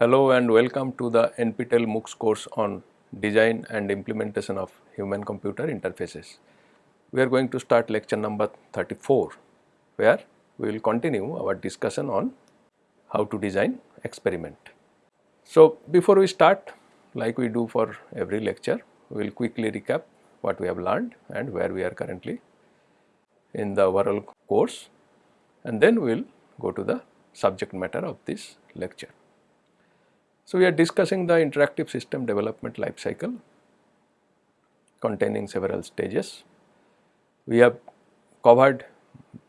Hello and welcome to the NPTEL MOOCs course on design and implementation of human computer interfaces. We are going to start lecture number 34 where we will continue our discussion on how to design experiment. So, before we start like we do for every lecture, we will quickly recap what we have learned and where we are currently in the overall course and then we will go to the subject matter of this lecture. So, we are discussing the interactive system development life cycle containing several stages. We have covered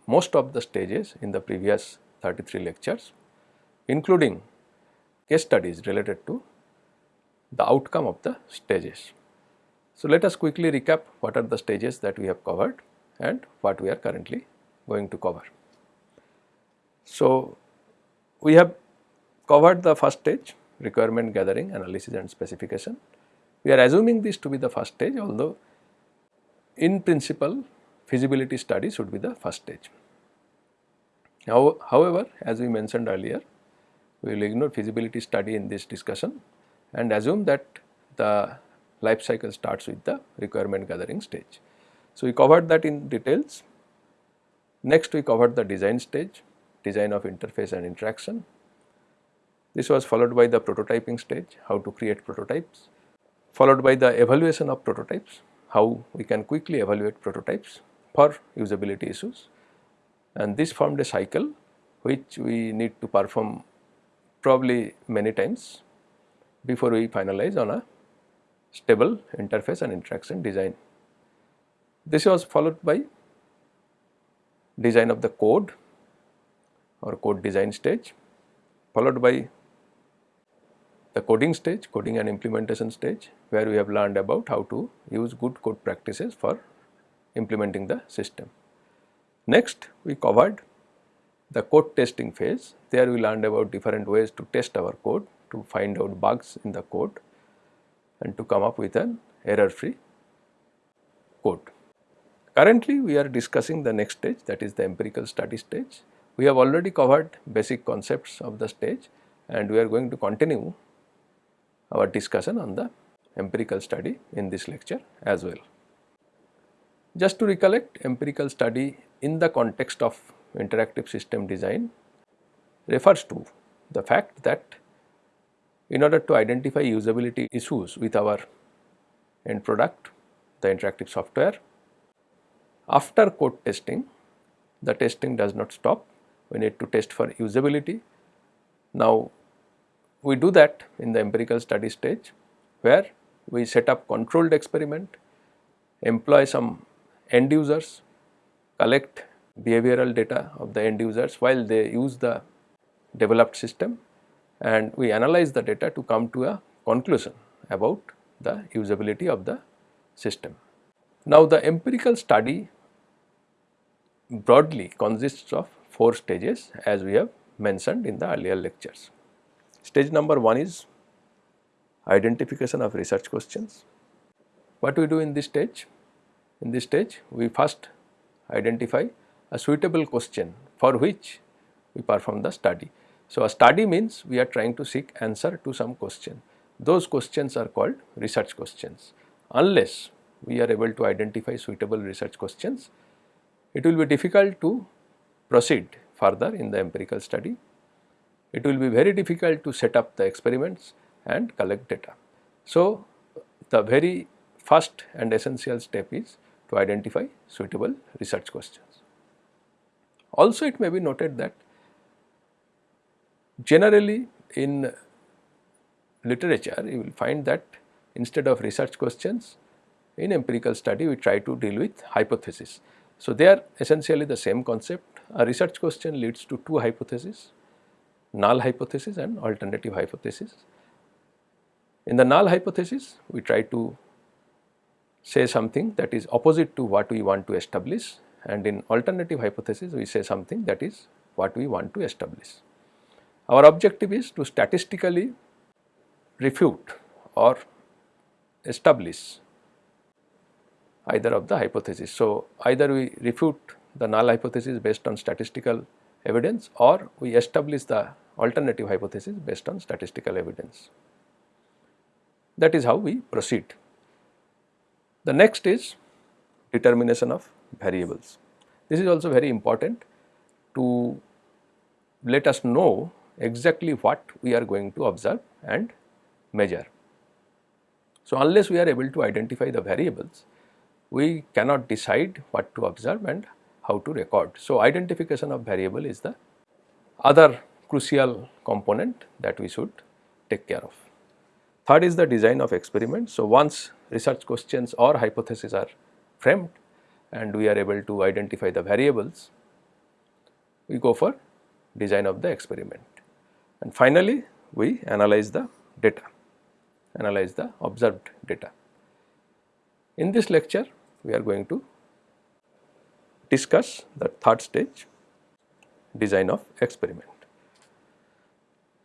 most of the stages in the previous 33 lectures including case studies related to the outcome of the stages. So, let us quickly recap what are the stages that we have covered and what we are currently going to cover. So, we have covered the first stage requirement gathering, analysis and specification. We are assuming this to be the first stage although in principle feasibility study should be the first stage. Now, however, as we mentioned earlier, we will ignore feasibility study in this discussion and assume that the life cycle starts with the requirement gathering stage. So, we covered that in details. Next we covered the design stage, design of interface and interaction, this was followed by the prototyping stage, how to create prototypes, followed by the evaluation of prototypes, how we can quickly evaluate prototypes for usability issues and this formed a cycle which we need to perform probably many times before we finalize on a stable interface and interaction design. This was followed by design of the code or code design stage followed by the coding stage, coding and implementation stage where we have learned about how to use good code practices for implementing the system. Next we covered the code testing phase, there we learned about different ways to test our code to find out bugs in the code and to come up with an error free code. Currently we are discussing the next stage that is the empirical study stage. We have already covered basic concepts of the stage and we are going to continue our discussion on the empirical study in this lecture as well. Just to recollect empirical study in the context of interactive system design refers to the fact that in order to identify usability issues with our end product the interactive software after code testing the testing does not stop we need to test for usability. Now we do that in the empirical study stage where we set up controlled experiment, employ some end users, collect behavioral data of the end users while they use the developed system and we analyze the data to come to a conclusion about the usability of the system. Now the empirical study broadly consists of four stages as we have mentioned in the earlier lectures. Stage number 1 is identification of research questions. What we do in this stage? In this stage we first identify a suitable question for which we perform the study. So, a study means we are trying to seek answer to some question. Those questions are called research questions. Unless we are able to identify suitable research questions, it will be difficult to proceed further in the empirical study it will be very difficult to set up the experiments and collect data. So, the very first and essential step is to identify suitable research questions. Also it may be noted that generally in literature you will find that instead of research questions in empirical study we try to deal with hypothesis. So, they are essentially the same concept a research question leads to two hypotheses null hypothesis and alternative hypothesis. In the null hypothesis, we try to say something that is opposite to what we want to establish and in alternative hypothesis, we say something that is what we want to establish. Our objective is to statistically refute or establish either of the hypothesis. So, either we refute the null hypothesis based on statistical evidence or we establish the alternative hypothesis based on statistical evidence. That is how we proceed. The next is determination of variables. This is also very important to let us know exactly what we are going to observe and measure. So, unless we are able to identify the variables, we cannot decide what to observe and how to record. So, identification of variable is the other crucial component that we should take care of. Third is the design of experiment. So, once research questions or hypotheses are framed and we are able to identify the variables, we go for design of the experiment. And finally, we analyze the data, analyze the observed data. In this lecture, we are going to discuss the third stage design of experiment.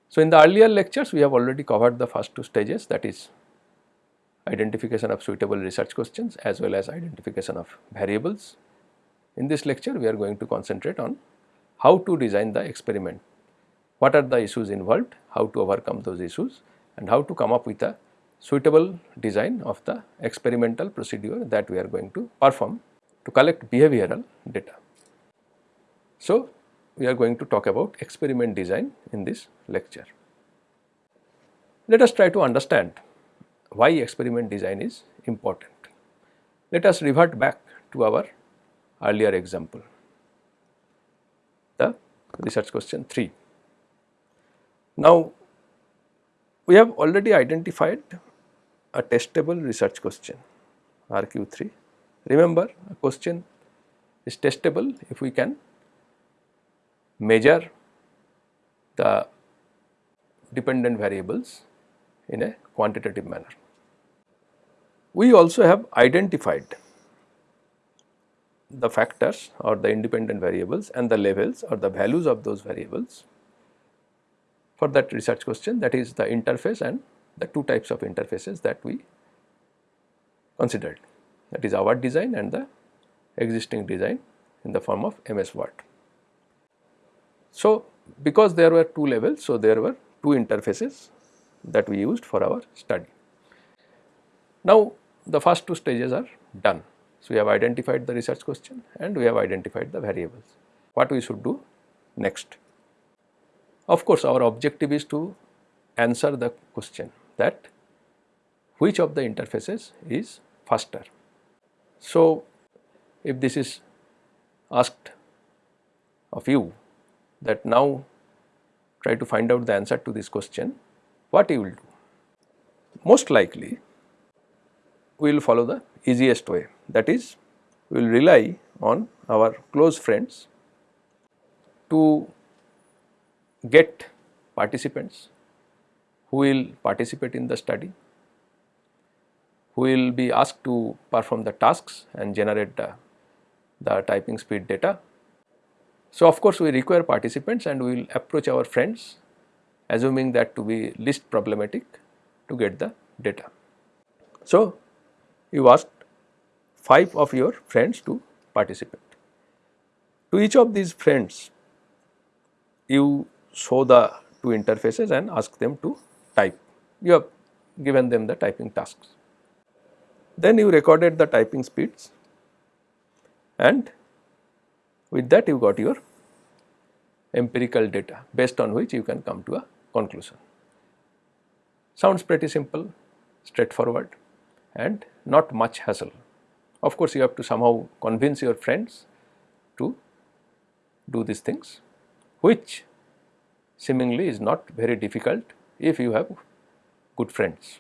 So, in the earlier lectures we have already covered the first two stages that is identification of suitable research questions as well as identification of variables. In this lecture we are going to concentrate on how to design the experiment, what are the issues involved, how to overcome those issues and how to come up with a suitable design of the experimental procedure that we are going to perform to collect behavioral data. So, we are going to talk about experiment design in this lecture. Let us try to understand why experiment design is important. Let us revert back to our earlier example, the research question 3. Now, we have already identified a testable research question RQ3. Remember a question is testable if we can measure the dependent variables in a quantitative manner. We also have identified the factors or the independent variables and the levels or the values of those variables for that research question that is the interface and the two types of interfaces that we considered that is our design and the existing design in the form of MS Word. So, because there were two levels, so there were two interfaces that we used for our study. Now, the first two stages are done. So, we have identified the research question and we have identified the variables. What we should do next? Of course, our objective is to answer the question that which of the interfaces is faster. So, if this is asked of you that now try to find out the answer to this question, what you will do? Most likely we will follow the easiest way that is we will rely on our close friends to get participants who will participate in the study, who will be asked to perform the tasks and generate the, the typing speed data so, of course, we require participants and we will approach our friends assuming that to be least problematic to get the data. So, you asked 5 of your friends to participate. To each of these friends, you show the two interfaces and ask them to type. You have given them the typing tasks. Then you recorded the typing speeds and with that you got your empirical data based on which you can come to a conclusion. Sounds pretty simple, straightforward and not much hassle. Of course, you have to somehow convince your friends to do these things which seemingly is not very difficult if you have good friends.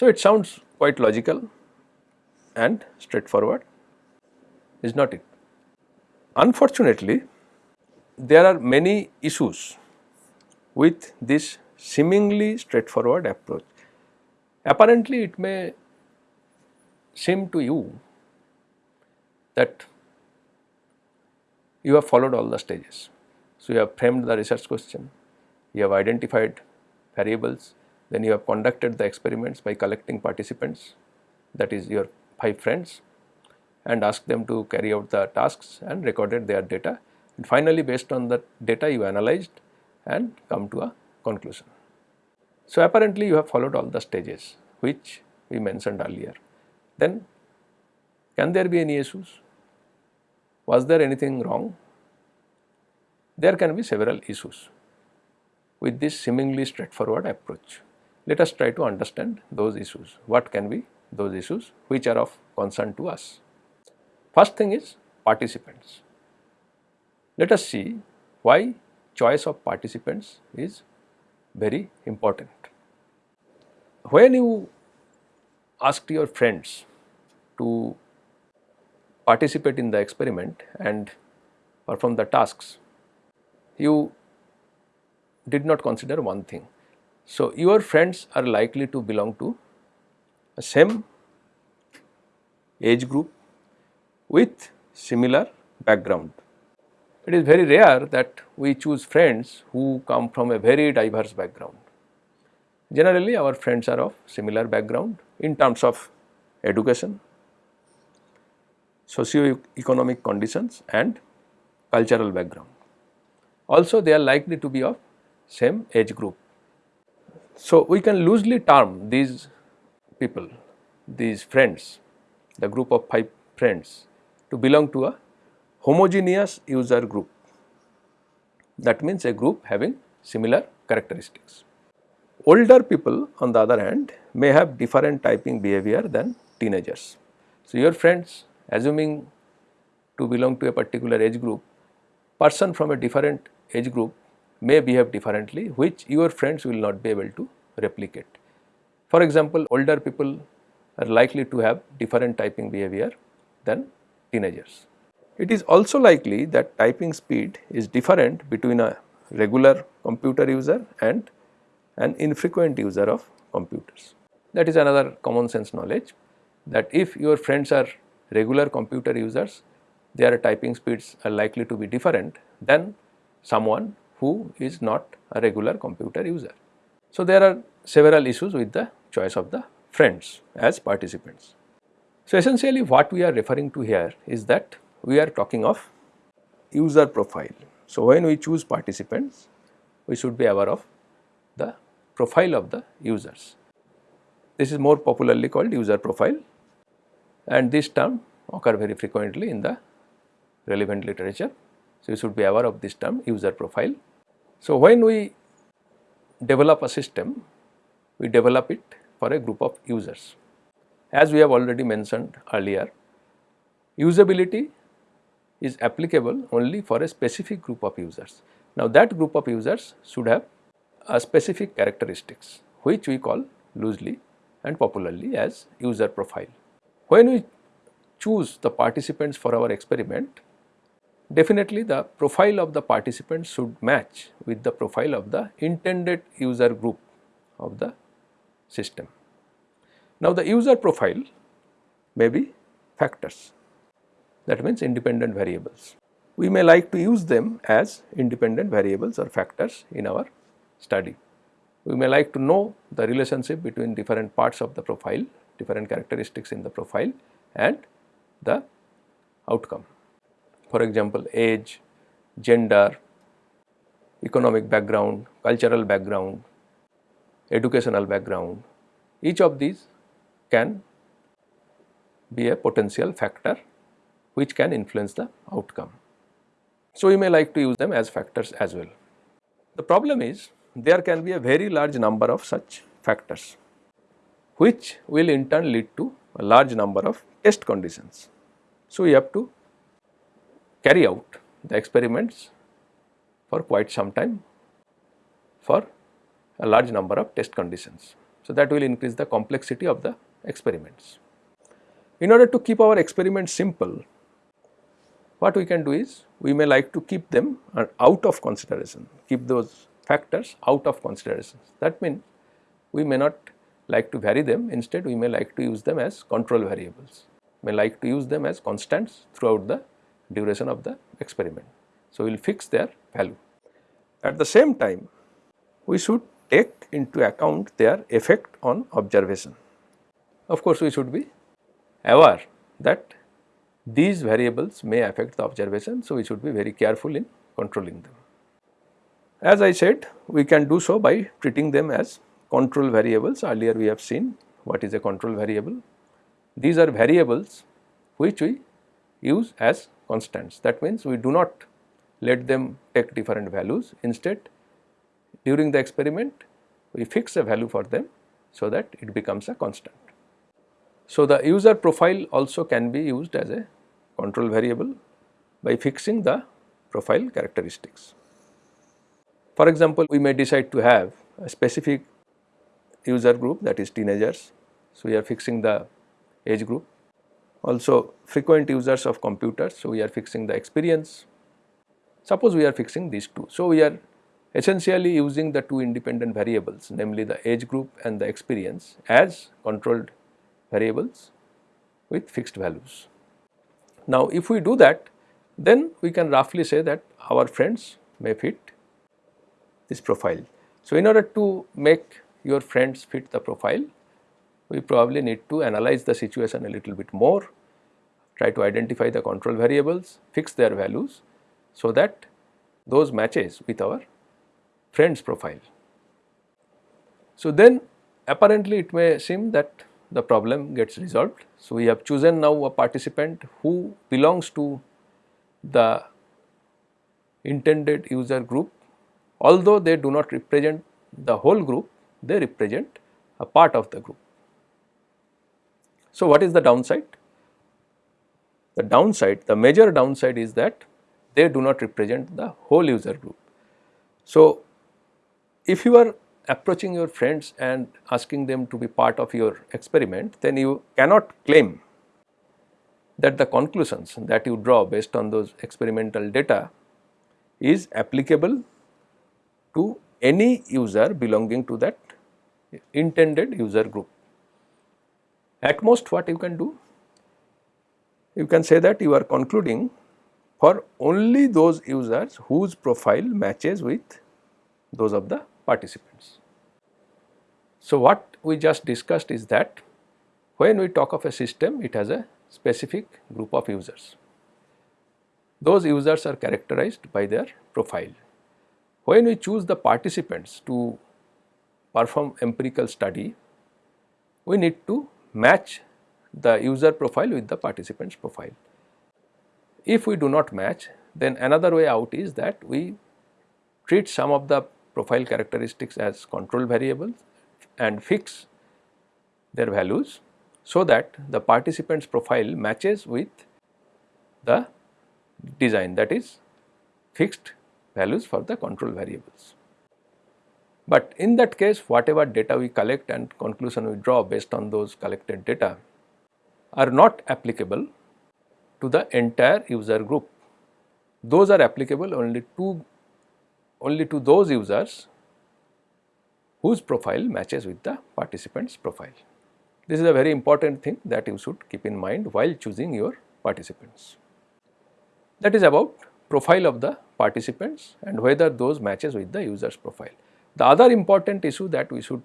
So, it sounds quite logical and straightforward is not it. Unfortunately, there are many issues with this seemingly straightforward approach. Apparently, it may seem to you that you have followed all the stages. So, you have framed the research question, you have identified variables, then you have conducted the experiments by collecting participants that is your 5 friends and asked them to carry out the tasks and recorded their data. and finally based on the data you analyzed and come to a conclusion. So, apparently you have followed all the stages which we mentioned earlier. Then can there be any issues? Was there anything wrong? There can be several issues with this seemingly straightforward approach. Let us try to understand those issues. What can be those issues which are of concern to us? First thing is participants. Let us see why choice of participants is very important. When you asked your friends to participate in the experiment and perform the tasks, you did not consider one thing. So, your friends are likely to belong to a same age group with similar background. It is very rare that we choose friends who come from a very diverse background. Generally our friends are of similar background in terms of education, socio-economic conditions and cultural background. Also they are likely to be of same age group. So, we can loosely term these people, these friends, the group of 5 friends to belong to a homogeneous user group. That means a group having similar characteristics. Older people on the other hand may have different typing behavior than teenagers. So, your friends assuming to belong to a particular age group, person from a different age group may behave differently which your friends will not be able to replicate. For example, older people are likely to have different typing behavior than teenagers. It is also likely that typing speed is different between a regular computer user and an infrequent user of computers. That is another common sense knowledge that if your friends are regular computer users, their typing speeds are likely to be different than someone who is not a regular computer user. So, there are several issues with the choice of the friends as participants. So, essentially what we are referring to here is that we are talking of user profile. So, when we choose participants, we should be aware of the profile of the users. This is more popularly called user profile and this term occur very frequently in the relevant literature. So, you should be aware of this term user profile. So, when we develop a system, we develop it for a group of users. As we have already mentioned earlier, usability is applicable only for a specific group of users. Now, that group of users should have a specific characteristics which we call loosely and popularly as user profile. When we choose the participants for our experiment, Definitely the profile of the participant should match with the profile of the intended user group of the system. Now the user profile may be factors that means independent variables. We may like to use them as independent variables or factors in our study. We may like to know the relationship between different parts of the profile, different characteristics in the profile and the outcome for example age, gender, economic background, cultural background, educational background, each of these can be a potential factor which can influence the outcome. So, we may like to use them as factors as well. The problem is there can be a very large number of such factors which will in turn lead to a large number of test conditions. So, we have to carry out the experiments for quite some time for a large number of test conditions. So, that will increase the complexity of the experiments. In order to keep our experiments simple, what we can do is we may like to keep them out of consideration, keep those factors out of consideration. That means we may not like to vary them, instead we may like to use them as control variables, may like to use them as constants throughout the duration of the experiment. So, we will fix their value. At the same time, we should take into account their effect on observation. Of course, we should be aware that these variables may affect the observation. So, we should be very careful in controlling them. As I said we can do so by treating them as control variables earlier we have seen what is a control variable. These are variables which we use as constants that means we do not let them take different values instead during the experiment we fix a value for them so that it becomes a constant. So, the user profile also can be used as a control variable by fixing the profile characteristics. For example, we may decide to have a specific user group that is teenagers. So, we are fixing the age group. Also frequent users of computers. So, we are fixing the experience. Suppose we are fixing these two. So, we are essentially using the two independent variables namely the age group and the experience as controlled variables with fixed values. Now, if we do that then we can roughly say that our friends may fit this profile. So, in order to make your friends fit the profile, we probably need to analyze the situation a little bit more, try to identify the control variables, fix their values so that those matches with our friend's profile. So, then apparently it may seem that the problem gets resolved. So, we have chosen now a participant who belongs to the intended user group although they do not represent the whole group they represent a part of the group. So, what is the downside? The downside the major downside is that they do not represent the whole user group. So, if you are approaching your friends and asking them to be part of your experiment, then you cannot claim that the conclusions that you draw based on those experimental data is applicable to any user belonging to that intended user group. At most what you can do? You can say that you are concluding for only those users whose profile matches with those of the participants. So, what we just discussed is that when we talk of a system it has a specific group of users. Those users are characterized by their profile. When we choose the participants to perform empirical study, we need to match the user profile with the participant's profile. If we do not match, then another way out is that we treat some of the profile characteristics as control variables and fix their values so that the participant's profile matches with the design that is fixed values for the control variables. But in that case whatever data we collect and conclusion we draw based on those collected data are not applicable to the entire user group. Those are applicable only to only to those users whose profile matches with the participant's profile. This is a very important thing that you should keep in mind while choosing your participants. That is about profile of the participants and whether those matches with the user's profile. The other important issue that we should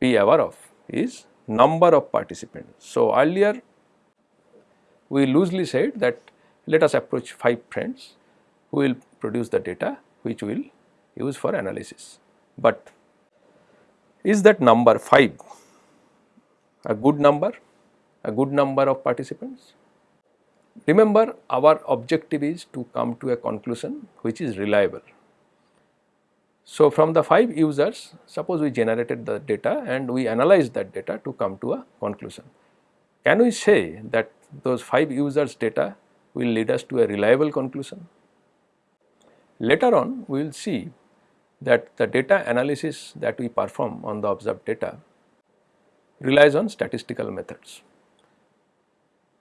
be aware of is number of participants. So, earlier we loosely said that let us approach 5 friends who will produce the data which we will use for analysis. But is that number 5 a good number, a good number of participants? Remember our objective is to come to a conclusion which is reliable. So, from the 5 users suppose we generated the data and we analyzed that data to come to a conclusion. Can we say that those 5 users data will lead us to a reliable conclusion? Later on we will see that the data analysis that we perform on the observed data relies on statistical methods.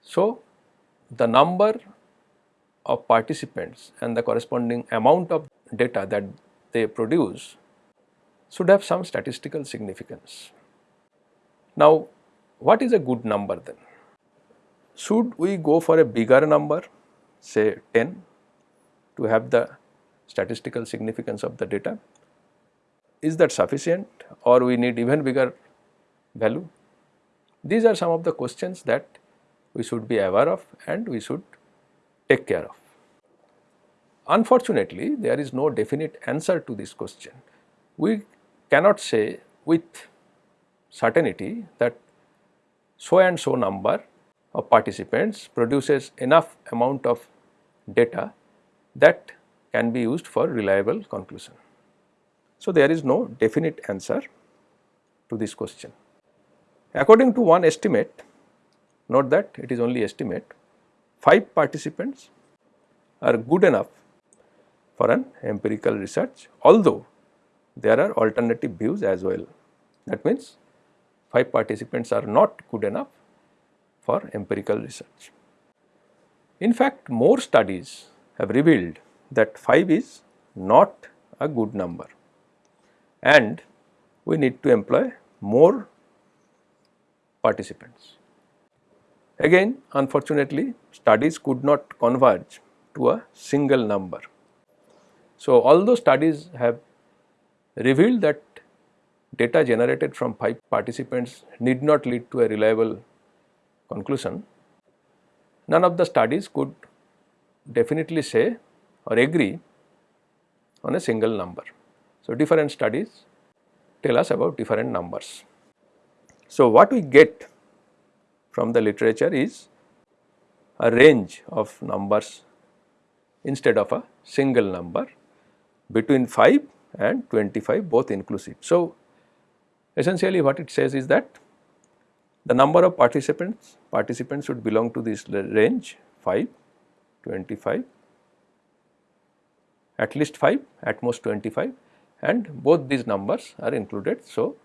So, the number of participants and the corresponding amount of data that they produce should have some statistical significance. Now, what is a good number then? Should we go for a bigger number say 10 to have the statistical significance of the data? Is that sufficient or we need even bigger value? These are some of the questions that we should be aware of and we should take care of. Unfortunately, there is no definite answer to this question. We cannot say with certainty that so and so number of participants produces enough amount of data that can be used for reliable conclusion. So, there is no definite answer to this question. According to one estimate, note that it is only estimate, 5 participants are good enough for an empirical research, although there are alternative views as well. That means 5 participants are not good enough for empirical research. In fact, more studies have revealed that 5 is not a good number and we need to employ more participants. Again unfortunately studies could not converge to a single number. So, although studies have revealed that data generated from 5 participants need not lead to a reliable conclusion, none of the studies could definitely say or agree on a single number. So, different studies tell us about different numbers. So, what we get from the literature is a range of numbers instead of a single number between 5 and 25 both inclusive. So, essentially what it says is that the number of participants participants should belong to this range 5, 25, at least 5, at most 25 and both these numbers are included. So,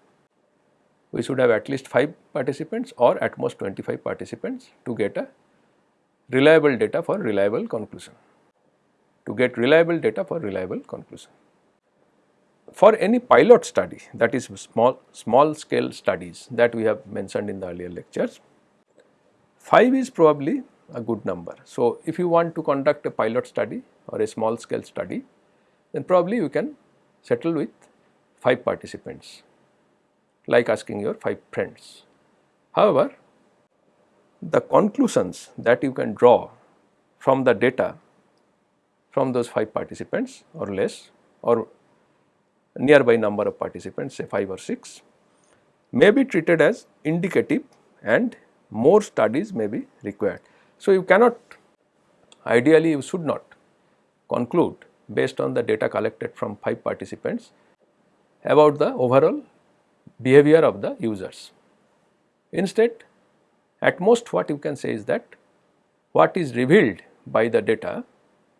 we should have at least 5 participants or at most 25 participants to get a reliable data for reliable conclusion, to get reliable data for reliable conclusion. For any pilot study that is small, small scale studies that we have mentioned in the earlier lectures, 5 is probably a good number. So, if you want to conduct a pilot study or a small scale study, then probably you can settle with 5 participants like asking your 5 friends. However, the conclusions that you can draw from the data from those 5 participants or less or nearby number of participants say 5 or 6 may be treated as indicative and more studies may be required. So, you cannot ideally you should not conclude based on the data collected from 5 participants about the overall behavior of the users. Instead, at most what you can say is that what is revealed by the data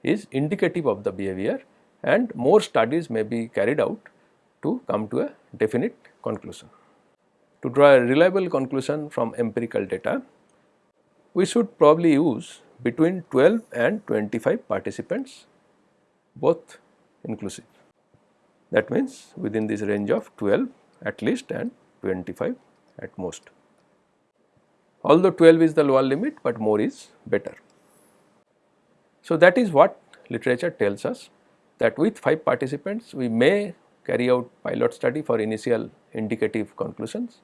is indicative of the behavior and more studies may be carried out to come to a definite conclusion. To draw a reliable conclusion from empirical data, we should probably use between 12 and 25 participants both inclusive. That means within this range of 12 at least and 25 at most. Although 12 is the lower limit, but more is better. So, that is what literature tells us that with 5 participants we may carry out pilot study for initial indicative conclusions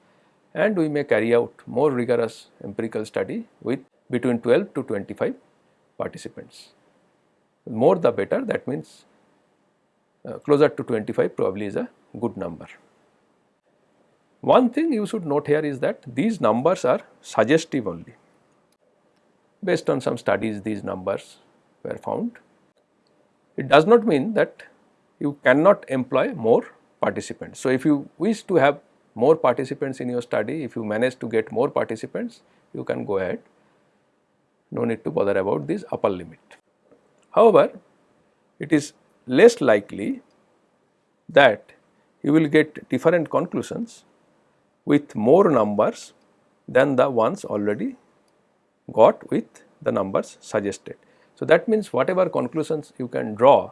and we may carry out more rigorous empirical study with between 12 to 25 participants. More the better that means uh, closer to 25 probably is a good number. One thing you should note here is that these numbers are suggestive only. Based on some studies these numbers were found. It does not mean that you cannot employ more participants. So, if you wish to have more participants in your study, if you manage to get more participants, you can go ahead, no need to bother about this upper limit. However, it is less likely that you will get different conclusions with more numbers than the ones already got with the numbers suggested. So, that means whatever conclusions you can draw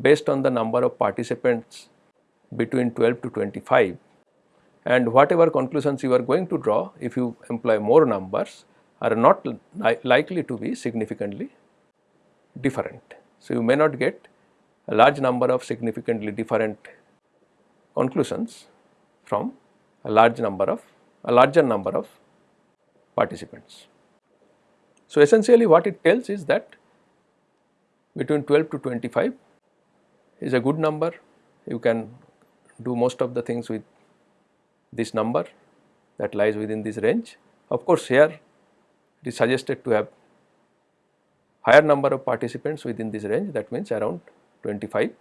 based on the number of participants between 12 to 25 and whatever conclusions you are going to draw if you employ more numbers are not li likely to be significantly different. So, you may not get a large number of significantly different conclusions from a large number of a larger number of participants. So, essentially what it tells is that between 12 to 25 is a good number, you can do most of the things with this number that lies within this range. Of course, here it is suggested to have higher number of participants within this range that means around 25.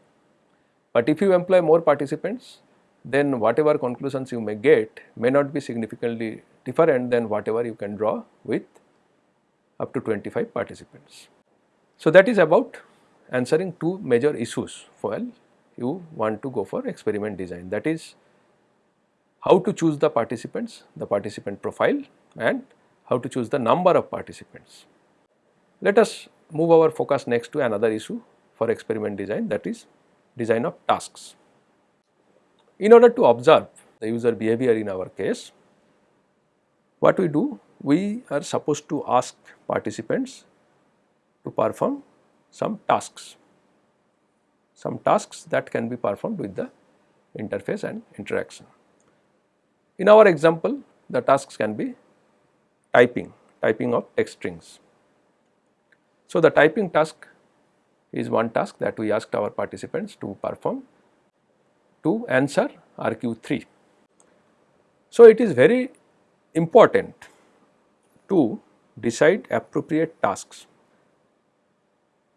But if you employ more participants then whatever conclusions you may get may not be significantly different than whatever you can draw with up to 25 participants. So, that is about answering two major issues while you want to go for experiment design that is how to choose the participants, the participant profile and how to choose the number of participants. Let us move our focus next to another issue for experiment design that is design of tasks. In order to observe the user behavior in our case, what we do? We are supposed to ask participants to perform some tasks, some tasks that can be performed with the interface and interaction. In our example, the tasks can be typing, typing of text strings. So, the typing task is one task that we asked our participants to perform to answer RQ3. So, it is very important to decide appropriate tasks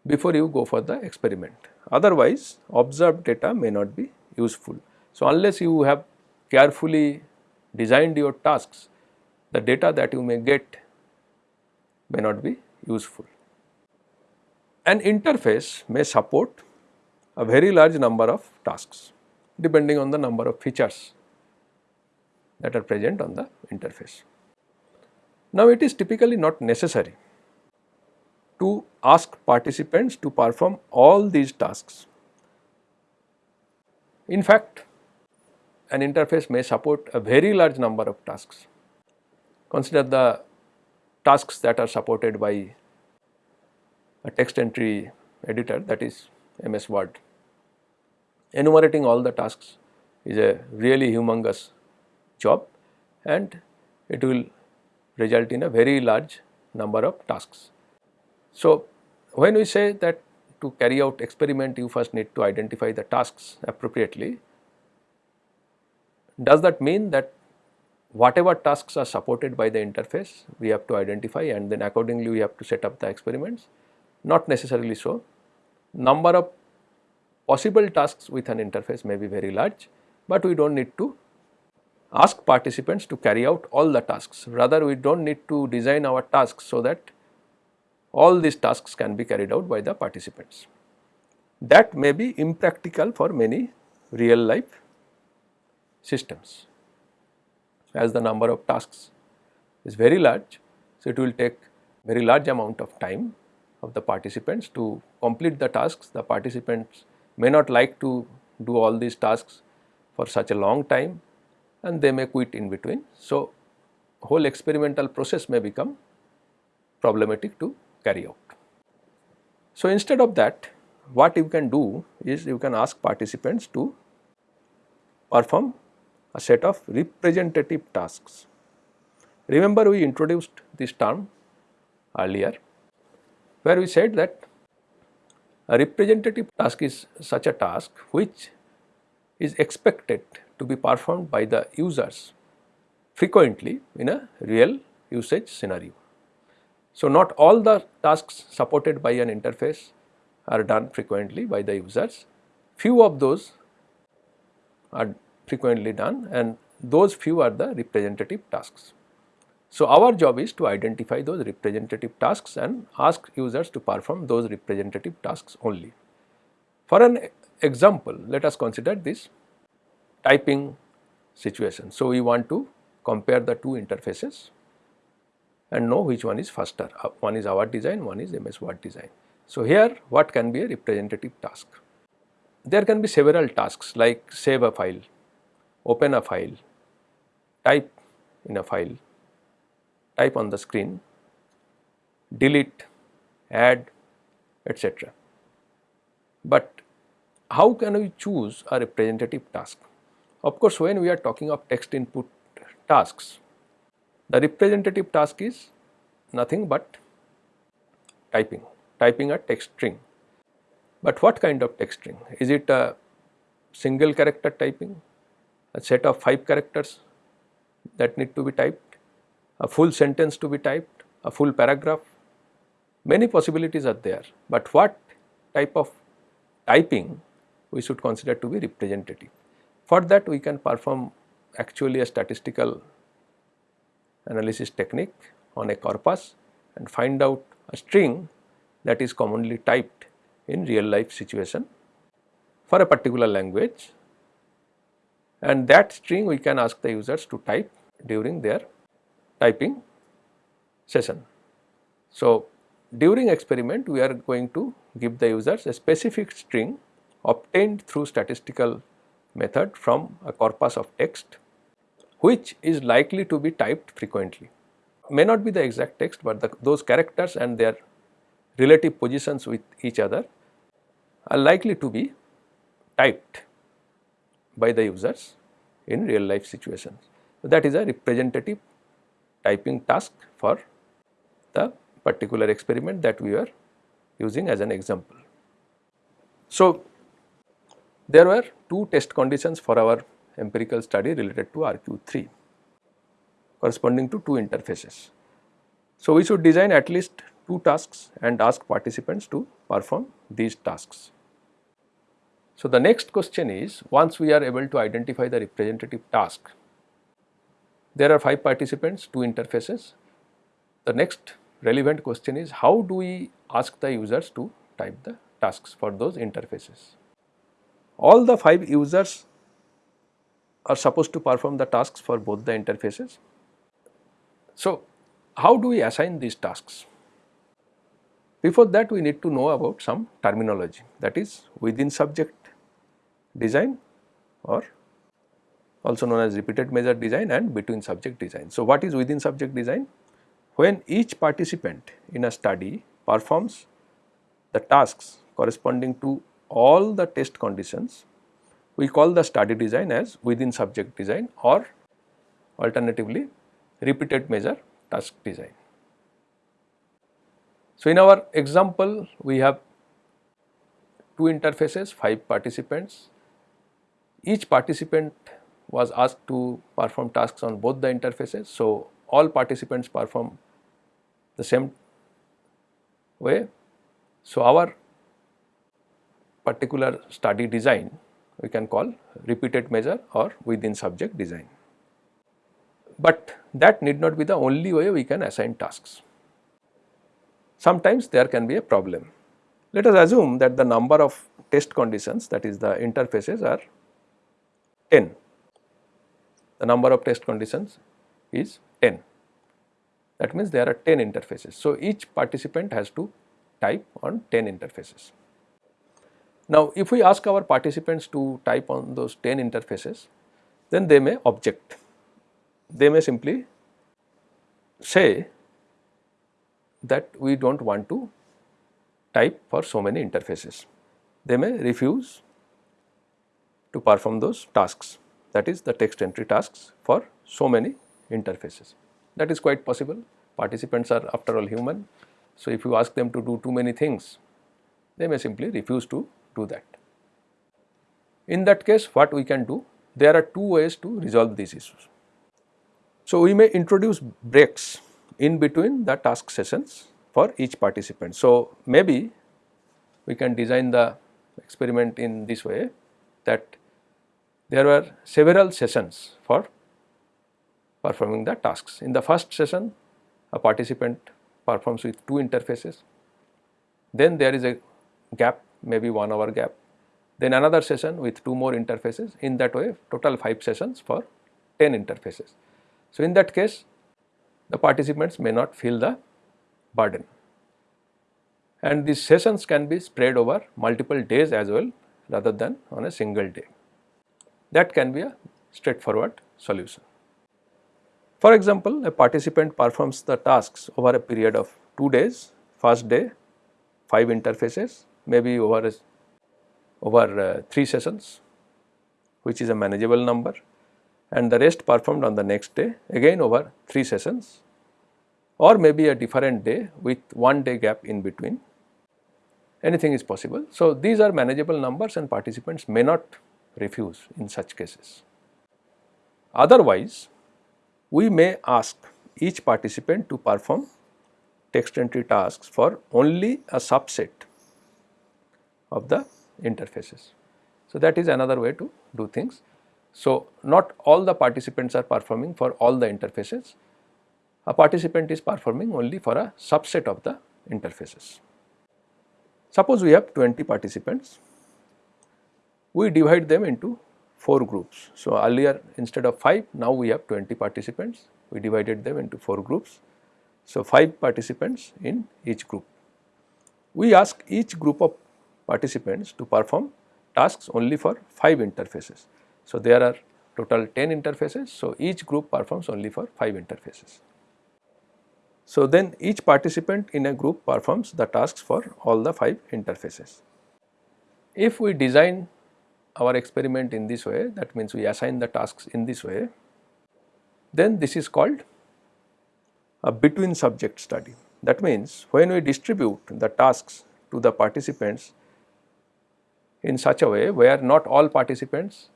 before you go for the experiment. Otherwise, observed data may not be useful. So, unless you have carefully designed your tasks, the data that you may get may not be useful. An interface may support a very large number of tasks depending on the number of features that are present on the interface. Now, it is typically not necessary to ask participants to perform all these tasks. In fact, an interface may support a very large number of tasks. Consider the tasks that are supported by a text entry editor that is MS Word. Enumerating all the tasks is a really humongous job and it will result in a very large number of tasks. So, when we say that to carry out experiment you first need to identify the tasks appropriately, does that mean that whatever tasks are supported by the interface we have to identify and then accordingly we have to set up the experiments? Not necessarily so. Number of possible tasks with an interface may be very large, but we do not need to ask participants to carry out all the tasks. Rather, we do not need to design our tasks so that all these tasks can be carried out by the participants. That may be impractical for many real life systems as the number of tasks is very large. So, it will take very large amount of time of the participants to complete the tasks. The participants may not like to do all these tasks for such a long time and they may quit in between. So, whole experimental process may become problematic to carry out. So, instead of that what you can do is you can ask participants to perform a set of representative tasks. Remember we introduced this term earlier where we said that a representative task is such a task which is expected to be performed by the users frequently in a real usage scenario. So, not all the tasks supported by an interface are done frequently by the users, few of those are frequently done and those few are the representative tasks. So, our job is to identify those representative tasks and ask users to perform those representative tasks only. For an example, let us consider this typing situation. So, we want to compare the two interfaces and know which one is faster. Uh, one is our design, one is MS Word design. So, here what can be a representative task? There can be several tasks like save a file, open a file, type in a file, type on the screen, delete, add etc. But how can we choose a representative task? Of course, when we are talking of text input tasks, the representative task is nothing but typing, typing a text string. But what kind of text string? Is it a single character typing, a set of 5 characters that need to be typed, a full sentence to be typed, a full paragraph? Many possibilities are there, but what type of typing we should consider to be representative. For that we can perform actually a statistical analysis technique on a corpus and find out a string that is commonly typed in real life situation for a particular language and that string we can ask the users to type during their typing session. So, during experiment we are going to give the users a specific string obtained through statistical method from a corpus of text which is likely to be typed frequently. May not be the exact text, but the, those characters and their relative positions with each other are likely to be typed by the users in real life situations. So, that is a representative typing task for the particular experiment that we are using as an example. So, there were two test conditions for our empirical study related to RQ3 corresponding to two interfaces. So, we should design at least two tasks and ask participants to perform these tasks. So, the next question is once we are able to identify the representative task, there are 5 participants, 2 interfaces. The next relevant question is how do we ask the users to type the tasks for those interfaces. All the 5 users are supposed to perform the tasks for both the interfaces. So, how do we assign these tasks? Before that we need to know about some terminology that is within subject design or also known as repeated measure design and between subject design. So, what is within subject design? When each participant in a study performs the tasks corresponding to all the test conditions we call the study design as within subject design or alternatively repeated measure task design. So, in our example we have two interfaces, 5 participants. Each participant was asked to perform tasks on both the interfaces. So, all participants perform the same way. So, our particular study design we can call repeated measure or within subject design. But that need not be the only way we can assign tasks. Sometimes there can be a problem. Let us assume that the number of test conditions that is the interfaces are 10. The number of test conditions is 10. That means there are 10 interfaces. So, each participant has to type on 10 interfaces. Now, if we ask our participants to type on those 10 interfaces, then they may object. They may simply say that we do not want to type for so many interfaces. They may refuse to perform those tasks that is the text entry tasks for so many interfaces. That is quite possible participants are after all human. So, if you ask them to do too many things they may simply refuse to do that. In that case what we can do? There are two ways to resolve these issues. So, we may introduce breaks in between the task sessions for each participant. So, maybe we can design the experiment in this way that there were several sessions for performing the tasks. In the first session a participant performs with two interfaces, then there is a gap maybe 1 hour gap. Then another session with 2 more interfaces in that way total 5 sessions for 10 interfaces. So, in that case the participants may not feel the burden and these sessions can be spread over multiple days as well rather than on a single day. That can be a straightforward solution. For example, a participant performs the tasks over a period of 2 days, first day 5 interfaces, maybe over a, over uh, 3 sessions which is a manageable number and the rest performed on the next day again over 3 sessions or maybe a different day with one day gap in between anything is possible. So, these are manageable numbers and participants may not refuse in such cases. Otherwise, we may ask each participant to perform text entry tasks for only a subset of the interfaces. So, that is another way to do things. So, not all the participants are performing for all the interfaces, a participant is performing only for a subset of the interfaces. Suppose we have 20 participants, we divide them into 4 groups. So, earlier instead of 5, now we have 20 participants, we divided them into 4 groups. So, 5 participants in each group. We ask each group of participants to perform tasks only for 5 interfaces. So, there are total 10 interfaces. So, each group performs only for 5 interfaces. So, then each participant in a group performs the tasks for all the 5 interfaces. If we design our experiment in this way that means we assign the tasks in this way then this is called a between subject study. That means when we distribute the tasks to the participants in such a way where not all participants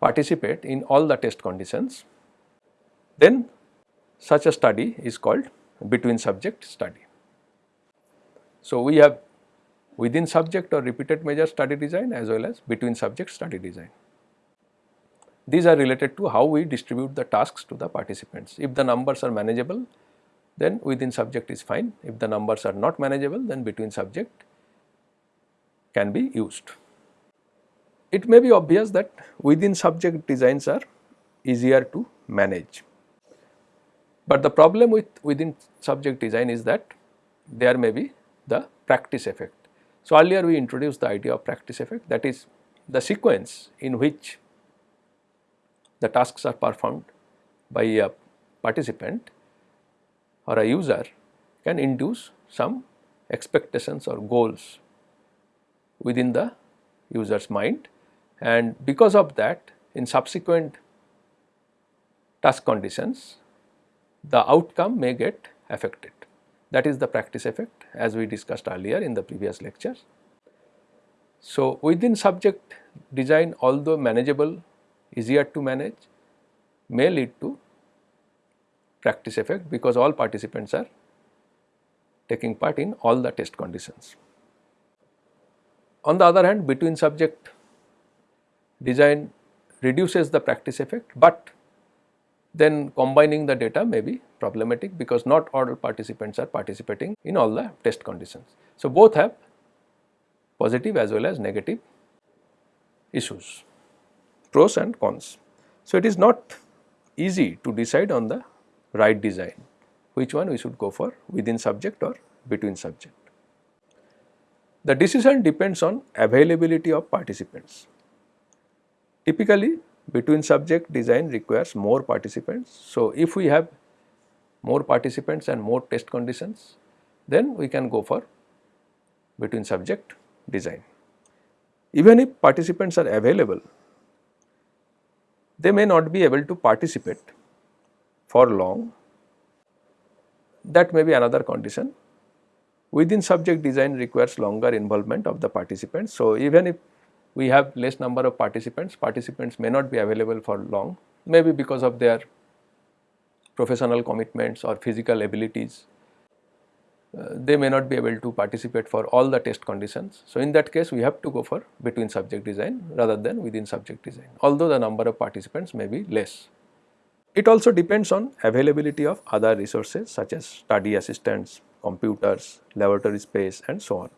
participate in all the test conditions then such a study is called between subject study. So, we have within subject or repeated measure study design as well as between subject study design. These are related to how we distribute the tasks to the participants. If the numbers are manageable then within subject is fine. If the numbers are not manageable then between subject can be used. It may be obvious that within subject designs are easier to manage but the problem with within subject design is that there may be the practice effect. So, earlier we introduced the idea of practice effect that is the sequence in which the tasks are performed by a participant or a user can induce some expectations or goals within the user's mind and because of that in subsequent task conditions the outcome may get affected. That is the practice effect as we discussed earlier in the previous lectures. So, within subject design although manageable, easier to manage may lead to practice effect because all participants are taking part in all the test conditions. On the other hand between subject design reduces the practice effect, but then combining the data may be problematic because not all participants are participating in all the test conditions. So, both have positive as well as negative issues, pros and cons. So, it is not easy to decide on the right design, which one we should go for within subject or between subject. The decision depends on availability of participants. Typically, between subject design requires more participants. So, if we have more participants and more test conditions, then we can go for between subject design. Even if participants are available, they may not be able to participate for long. That may be another condition. Within subject design requires longer involvement of the participants. So, even if we have less number of participants, participants may not be available for long, maybe because of their professional commitments or physical abilities. Uh, they may not be able to participate for all the test conditions. So, in that case we have to go for between subject design rather than within subject design, although the number of participants may be less. It also depends on availability of other resources such as study assistants, computers, laboratory space and so on.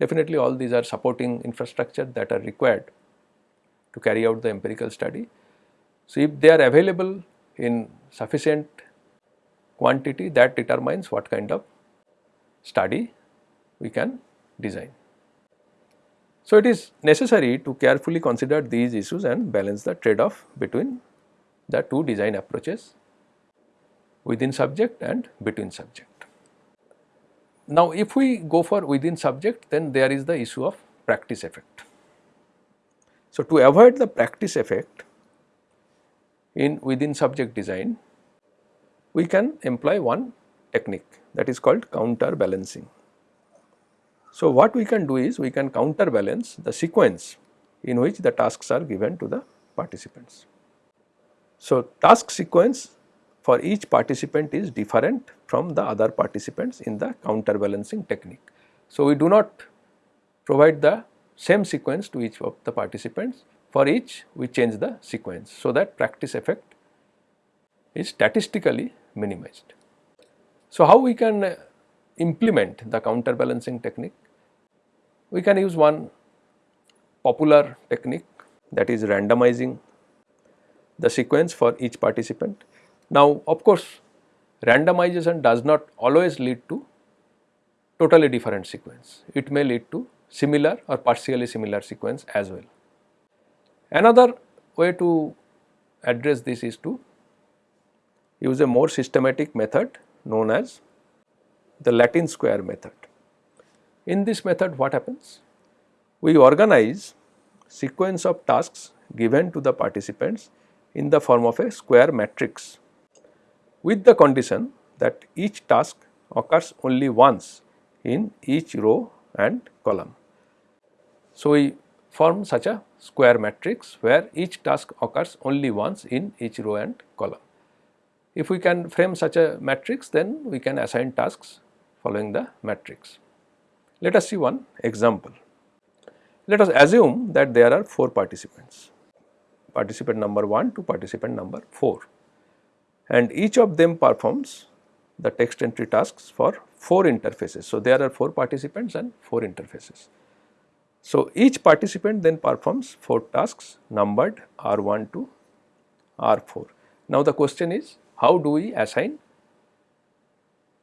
Definitely all these are supporting infrastructure that are required to carry out the empirical study. So, if they are available in sufficient quantity that determines what kind of study we can design. So, it is necessary to carefully consider these issues and balance the trade off between the two design approaches within subject and between subject. Now, if we go for within subject then there is the issue of practice effect. So, to avoid the practice effect in within subject design we can employ one technique that is called counterbalancing. So, what we can do is we can counterbalance the sequence in which the tasks are given to the participants. So, task sequence for each participant is different from the other participants in the counterbalancing technique. So, we do not provide the same sequence to each of the participants for each we change the sequence. So, that practice effect is statistically minimized. So, how we can implement the counterbalancing technique? We can use one popular technique that is randomizing the sequence for each participant. Now, of course, randomization does not always lead to totally different sequence. It may lead to similar or partially similar sequence as well. Another way to address this is to use a more systematic method known as the Latin square method. In this method what happens? We organize sequence of tasks given to the participants in the form of a square matrix with the condition that each task occurs only once in each row and column. So, we form such a square matrix where each task occurs only once in each row and column. If we can frame such a matrix then we can assign tasks following the matrix. Let us see one example. Let us assume that there are 4 participants, participant number 1 to participant number 4 and each of them performs the text entry tasks for 4 interfaces. So, there are 4 participants and 4 interfaces. So, each participant then performs 4 tasks numbered R1 to R4. Now, the question is how do we assign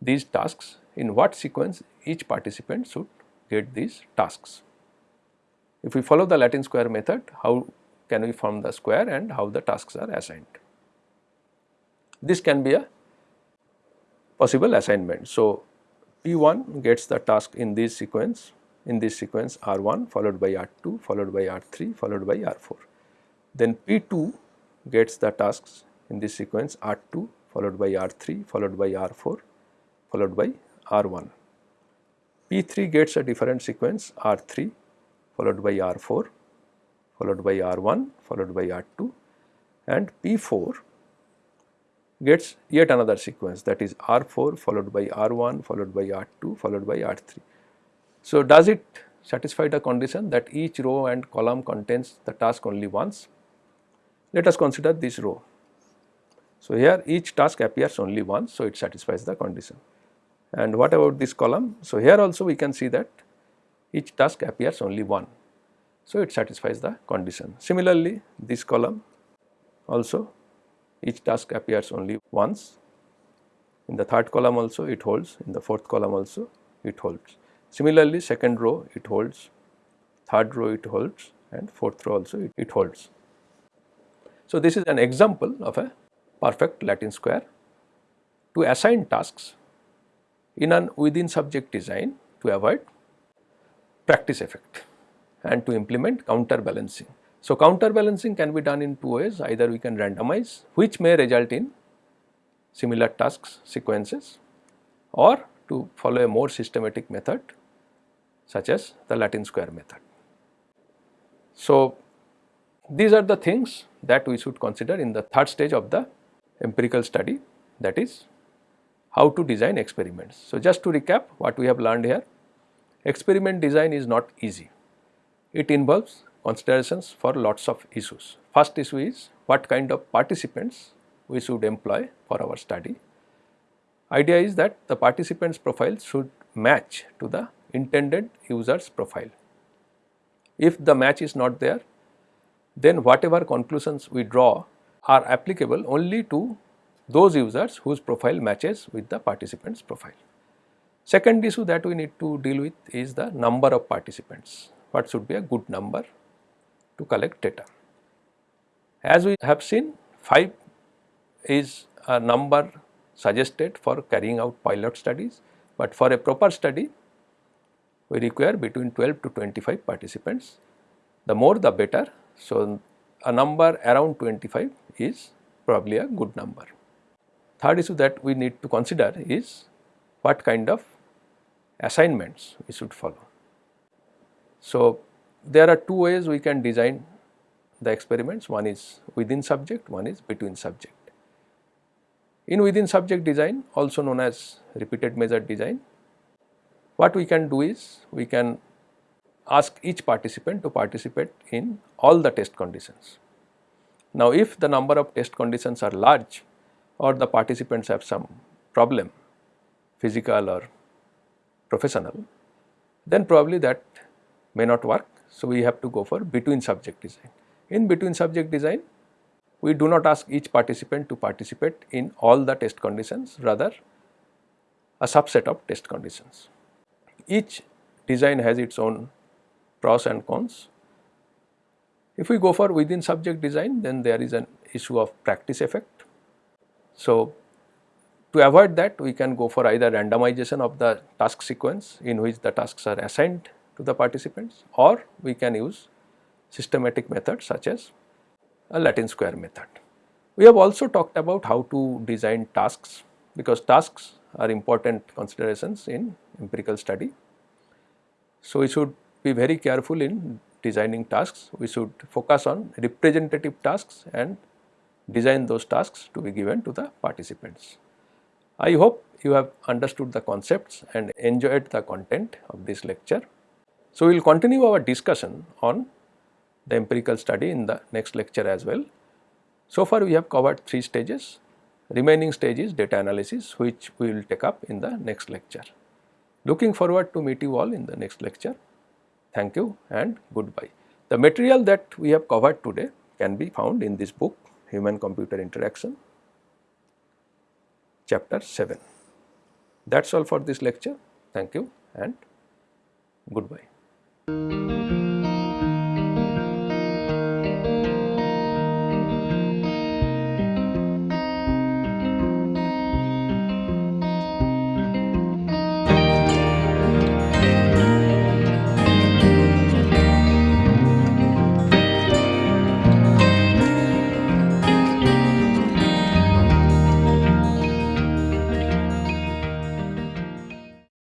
these tasks in what sequence each participant should get these tasks. If we follow the Latin square method, how can we form the square and how the tasks are assigned. This can be a possible assignment. So, P1 gets the task in this sequence, in this sequence R1 followed by R2 followed by R3 followed by R4. Then P2 gets the tasks in this sequence R2 followed by R3 followed by R4 followed by R1. P3 gets a different sequence R3 followed by R4 followed by R1 followed by R2 and P4 gets yet another sequence that is R4 followed by R1 followed by R2 followed by R3. So, does it satisfy the condition that each row and column contains the task only once? Let us consider this row. So, here each task appears only once, so it satisfies the condition. And what about this column? So, here also we can see that each task appears only one. So, it satisfies the condition. Similarly, this column also each task appears only once. In the third column also it holds, in the fourth column also it holds. Similarly, second row it holds, third row it holds and fourth row also it, it holds. So, this is an example of a perfect Latin square to assign tasks in an within subject design to avoid practice effect and to implement counterbalancing. So, counterbalancing can be done in two ways either we can randomize which may result in similar tasks sequences or to follow a more systematic method such as the Latin square method. So, these are the things that we should consider in the third stage of the empirical study that is how to design experiments. So, just to recap what we have learned here, experiment design is not easy. It involves considerations for lots of issues. First issue is what kind of participants we should employ for our study. Idea is that the participants profile should match to the intended user's profile. If the match is not there, then whatever conclusions we draw are applicable only to those users whose profile matches with the participant's profile. Second issue that we need to deal with is the number of participants. What should be a good number to collect data. As we have seen 5 is a number suggested for carrying out pilot studies, but for a proper study we require between 12 to 25 participants. The more the better. So, a number around 25 is probably a good number. Third issue that we need to consider is what kind of assignments we should follow. So, there are two ways we can design the experiments one is within subject one is between subject. In within subject design also known as repeated measure design what we can do is we can ask each participant to participate in all the test conditions. Now, if the number of test conditions are large or the participants have some problem physical or professional then probably that may not work. So, we have to go for between subject design. In between subject design we do not ask each participant to participate in all the test conditions rather a subset of test conditions. Each design has its own pros and cons. If we go for within subject design then there is an issue of practice effect. So, to avoid that we can go for either randomization of the task sequence in which the tasks are assigned to the participants or we can use systematic methods such as a Latin square method. We have also talked about how to design tasks because tasks are important considerations in empirical study. So, we should be very careful in designing tasks, we should focus on representative tasks and design those tasks to be given to the participants. I hope you have understood the concepts and enjoyed the content of this lecture. So, we will continue our discussion on the empirical study in the next lecture as well. So far we have covered 3 stages, remaining stage is data analysis which we will take up in the next lecture. Looking forward to meet you all in the next lecture. Thank you and goodbye. The material that we have covered today can be found in this book Human Computer Interaction chapter 7. That is all for this lecture. Thank you and goodbye. Música